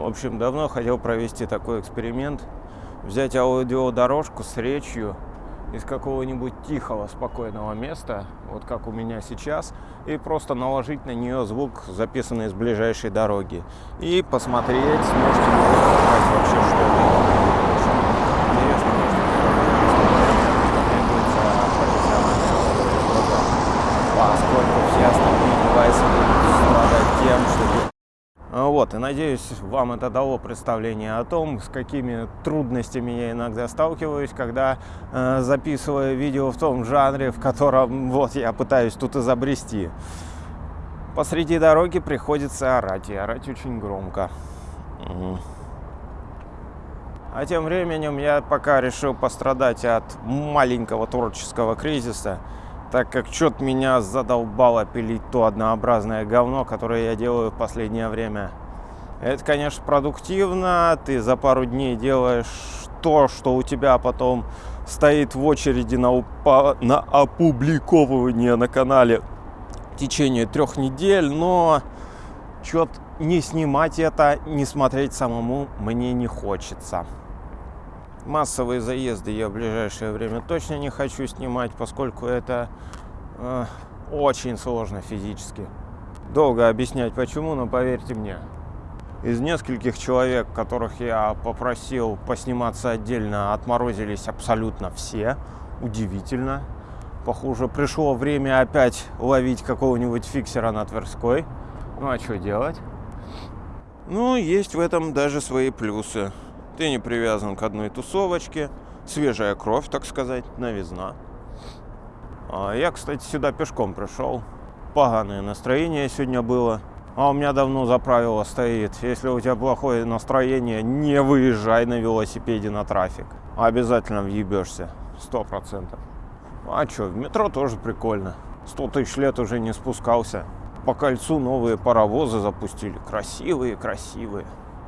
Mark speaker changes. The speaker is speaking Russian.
Speaker 1: В общем, давно хотел провести такой эксперимент. Взять аудиодорожку с речью из какого-нибудь тихого, спокойного места, вот как у меня сейчас, и просто наложить на нее звук, записанный с ближайшей дороги. И посмотреть, сможете ли вы вообще, что это. Интересно, требуется профессиональная поскольку все остальные девайсы будут страдать тем, что вот, и надеюсь, вам это дало представление о том, с какими трудностями я иногда сталкиваюсь, когда э, записываю видео в том жанре, в котором вот я пытаюсь тут изобрести. Посреди дороги приходится орать, и орать очень громко. А тем временем я пока решил пострадать от маленького творческого кризиса, так как что-то меня задолбало пилить то однообразное говно, которое я делаю в последнее время. Это, конечно, продуктивно, ты за пару дней делаешь то, что у тебя потом стоит в очереди на, упа на опубликовывание на канале в течение трех недель, но что-то не снимать это, не смотреть самому мне не хочется. Массовые заезды я в ближайшее время точно не хочу снимать, поскольку это э, очень сложно физически. Долго объяснять почему, но поверьте мне. Из нескольких человек, которых я попросил посниматься отдельно, отморозились абсолютно все. Удивительно. Похоже, пришло время опять ловить какого-нибудь фиксера на Тверской. Ну а что делать? Ну, есть в этом даже свои плюсы. Ты не привязан к одной тусовочке. Свежая кровь, так сказать, новизна. А я, кстати, сюда пешком пришел. Поганое настроение сегодня было. А у меня давно за правило стоит. Если у тебя плохое настроение, не выезжай на велосипеде на трафик. Обязательно въебешься. Сто процентов. А что, в метро тоже прикольно. Сто тысяч лет уже не спускался. По кольцу новые паровозы запустили. Красивые, красивые.